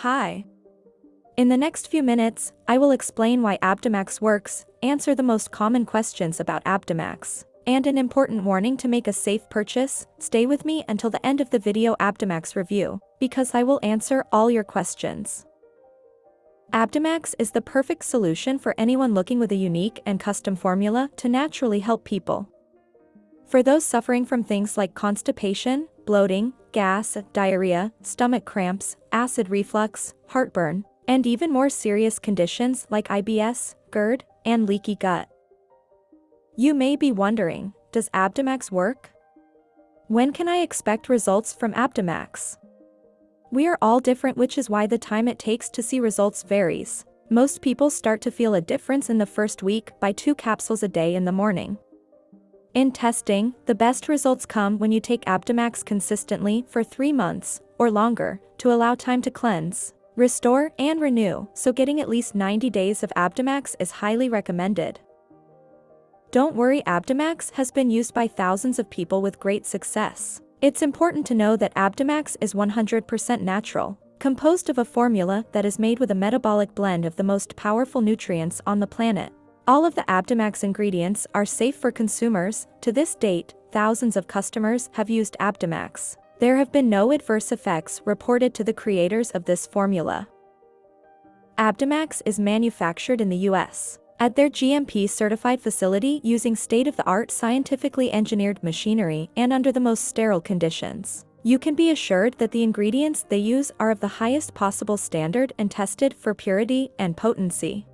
Hi. In the next few minutes, I will explain why Abdomax works, answer the most common questions about Abdomax, and an important warning to make a safe purchase, stay with me until the end of the video Abdomax review, because I will answer all your questions. Abdomax is the perfect solution for anyone looking with a unique and custom formula to naturally help people. For those suffering from things like constipation, bloating, gas, diarrhea, stomach cramps, acid reflux, heartburn, and even more serious conditions like IBS, GERD, and leaky gut. You may be wondering, does Abdomax work? When can I expect results from Abdomax? We are all different which is why the time it takes to see results varies. Most people start to feel a difference in the first week by two capsules a day in the morning. In testing, the best results come when you take Abdomax consistently for 3 months, or longer, to allow time to cleanse, restore, and renew, so getting at least 90 days of Abdomax is highly recommended. Don't worry Abdomax has been used by thousands of people with great success. It's important to know that Abdomax is 100% natural, composed of a formula that is made with a metabolic blend of the most powerful nutrients on the planet. All of the Abdomax ingredients are safe for consumers, to this date, thousands of customers have used Abdomax. There have been no adverse effects reported to the creators of this formula. Abdomax is manufactured in the US at their GMP-certified facility using state-of-the-art scientifically engineered machinery and under the most sterile conditions. You can be assured that the ingredients they use are of the highest possible standard and tested for purity and potency.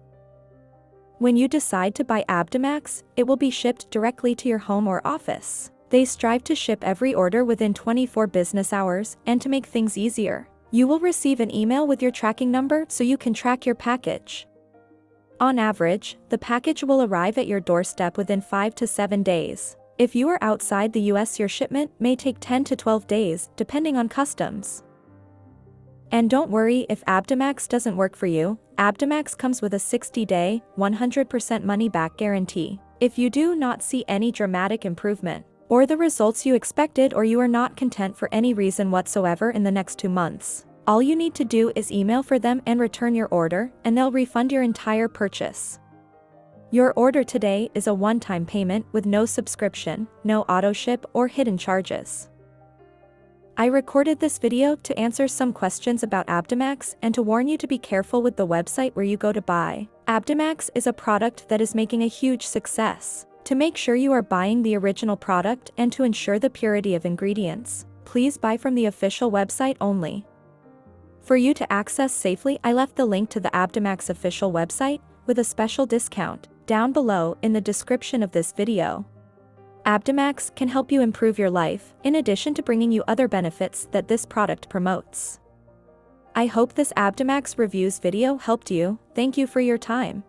When you decide to buy Abdomax, it will be shipped directly to your home or office. They strive to ship every order within 24 business hours and to make things easier. You will receive an email with your tracking number so you can track your package. On average, the package will arrive at your doorstep within 5 to 7 days. If you are outside the US your shipment may take 10 to 12 days, depending on customs. And don't worry if Abdomax doesn't work for you, Abdomax comes with a 60-day, 100% money-back guarantee. If you do not see any dramatic improvement, or the results you expected or you are not content for any reason whatsoever in the next two months, all you need to do is email for them and return your order, and they'll refund your entire purchase. Your order today is a one-time payment with no subscription, no auto-ship or hidden charges. I recorded this video to answer some questions about Abdomax and to warn you to be careful with the website where you go to buy. Abdomax is a product that is making a huge success. To make sure you are buying the original product and to ensure the purity of ingredients, please buy from the official website only. For you to access safely I left the link to the Abdomax official website, with a special discount, down below in the description of this video. Abdomax can help you improve your life, in addition to bringing you other benefits that this product promotes. I hope this Abdomax reviews video helped you, thank you for your time.